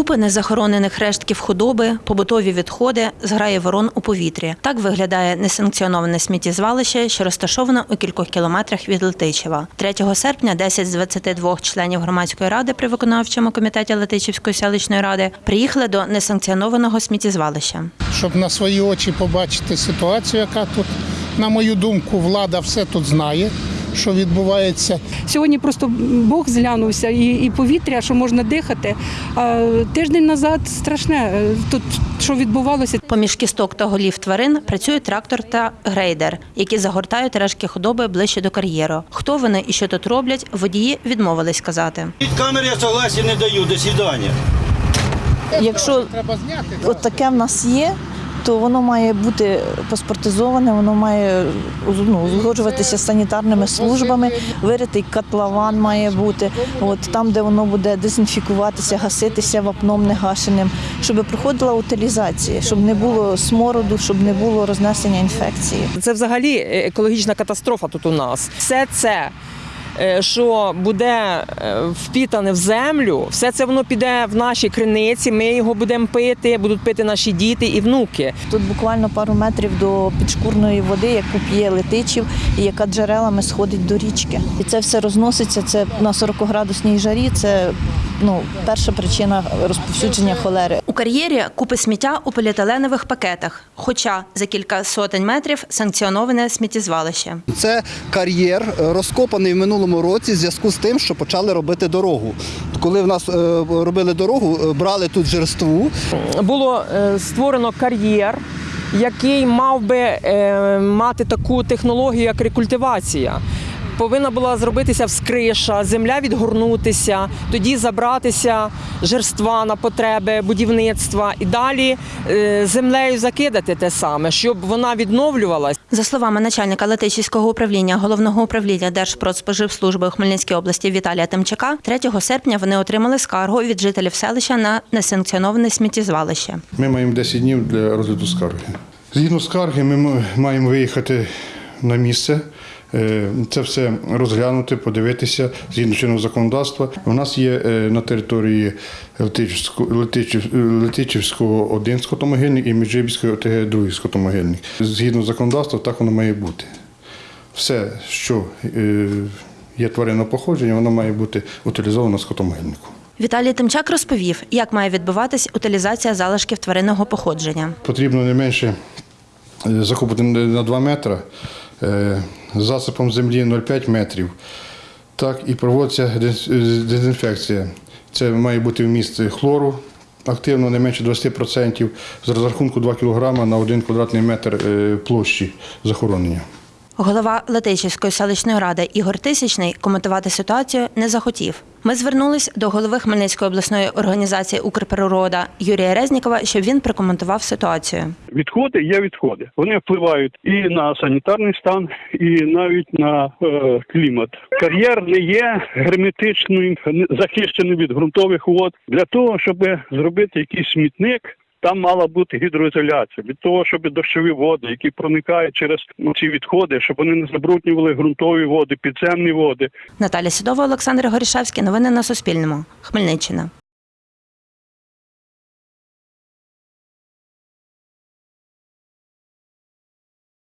Купи незахоронених рештків худоби, побутові відходи, зграї ворон у повітрі. Так виглядає несанкціоноване сміттєзвалище, що розташоване у кількох кілометрах від Летичева. 3 серпня 10 з 22 членів громадської ради при виконавчому комітеті Летичівської селищної ради приїхали до несанкціонованого сміттєзвалища. щоб на свої очі побачити ситуацію, яка тут, на мою думку, влада все тут знає, що відбувається. Сьогодні просто Бог зглянувся і, і повітря, що можна дихати. А тиждень назад страшне е, тут, що відбувалося. Поміж кісток та голів тварин працює трактор та грейдер, які загортають решки худоби ближче до кар'єру. Хто вони і що тут роблять, водії відмовились сказати. Від камери я согласия не даю. До свидания. Якщо Треба зняти. от таке в нас є, то воно має бути паспортизоване, воно має ну, узгоджуватися з санітарними службами, виритий котлован має бути, от там, де воно буде дезінфікуватися, гаситися вапном негашеним, щоб проходила утилізація, щоб не було смороду, щоб не було рознесення інфекції. Це взагалі е, екологічна катастрофа тут у нас. Все це, що буде е, впітане в землю, все це воно піде в наші криниці. Ми його будемо пити, будуть пити наші діти і внуки. Тут буквально пару метрів до підшкурної води, яку п'є летичів, і яка джерелами сходить до річки. І це все розноситься. Це на 40-градусній жарі. Це ну перша причина розповсюдження холери. У кар'єрі купи сміття у поліетиленових пакетах, хоча за кілька сотень метрів санкціоноване сміттєзвалище. Це кар'єр е, розкопаний в минулому році в зв'язку з тим, що почали робити дорогу. Коли в нас е, робили дорогу, е, брали тут жерству, Було створено кар'єр, який мав би е, мати таку технологію, як рекультивація. Повинна була зробитися вскриша, земля відгорнутися, тоді забратися жерства на потреби будівництва і далі е, землею закидати те саме, щоб вона відновлювалась. За словами начальника Летичівського управління головного управління Держпродспоживслужби у Хмельницькій області Віталія Тимчака, 3 серпня вони отримали скаргу від жителів селища на несанкціоноване сміттєзвалище. Ми маємо 10 днів для розгляду скарги. Згідно скарги, ми маємо виїхати на місце. Е, Це все розглянути, подивитися згідно чинного законодавства. У нас є е, на території Летичівського, один скотомогильник і Міжибільського ОТГ другий скотомогильник. Згідно законодавства, так воно має бути. Все, що е, є тваринне походження, воно має бути утилізовано скотомогильнику. Віталій Тимчак розповів, як має відбуватись утилізація залишків тваринного походження. Потрібно не менше закупити на 2 метри, засипом землі 0,5 метрів. Так, і проводиться е, дезінфекція. Це має бути вміст хлору активно не менше 20% з розрахунку 2 кг на 1 квадратний метр е, площі захоронення. Голова Летичівської селищної ради Ігор Тисячний коментувати ситуацію не захотів. Ми звернулись до голови Хмельницької обласної організації Укрприрода Юрія Резнікова, щоб він прокоментував ситуацію. Відходи є відходи. Вони впливають і на санітарний стан, і навіть на е, клімат. Кар'єр не є герметичним, захищеним від ґрунтових вод. Для того, щоб зробити якийсь смітник. Там мала бути гідроізоляція від того, щоб дощові води, які проникають через ці відходи, щоб вони не забруднювали ґрунтові води, підземні води, Наталя Сідова, Олександр Горішевський. Новини на Суспільному. Хмельниччина.